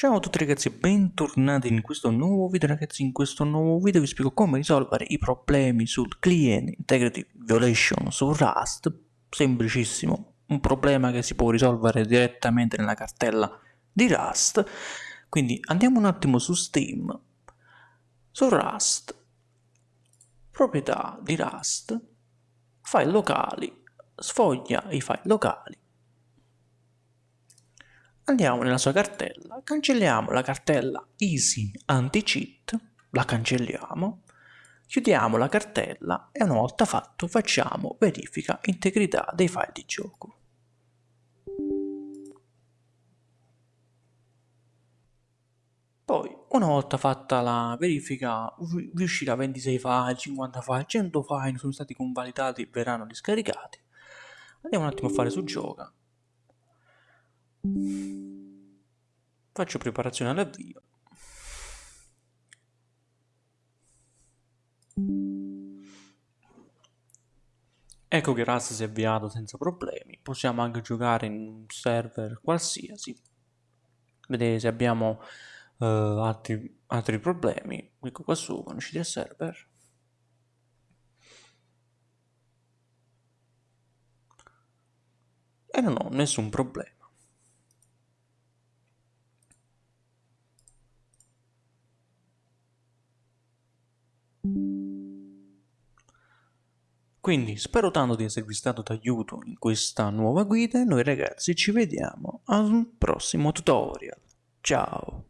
Ciao a tutti ragazzi e bentornati in questo nuovo video ragazzi, in questo nuovo video vi spiego come risolvere i problemi sul Client Integrity Violation su Rust, semplicissimo, un problema che si può risolvere direttamente nella cartella di Rust, quindi andiamo un attimo su Steam, su Rust, proprietà di Rust, file locali, sfoglia i file locali, andiamo nella sua cartella, cancelliamo la cartella easy anti-cheat, la cancelliamo, chiudiamo la cartella e una volta fatto facciamo verifica integrità dei file di gioco. Poi, una volta fatta la verifica, riuscirà 26 file, 50 file, 100 file sono stati convalidati e verranno riscaricati. Andiamo un attimo a fare su gioca. Faccio preparazione all'avvio. Ecco che Rust si è avviato senza problemi. Possiamo anche giocare in un server qualsiasi. Vedete se abbiamo uh, altri, altri problemi. Clicco qua su, conoscete il server. E non ho nessun problema. Quindi spero tanto di esservi stato d'aiuto in questa nuova guida e noi ragazzi ci vediamo al prossimo tutorial. Ciao!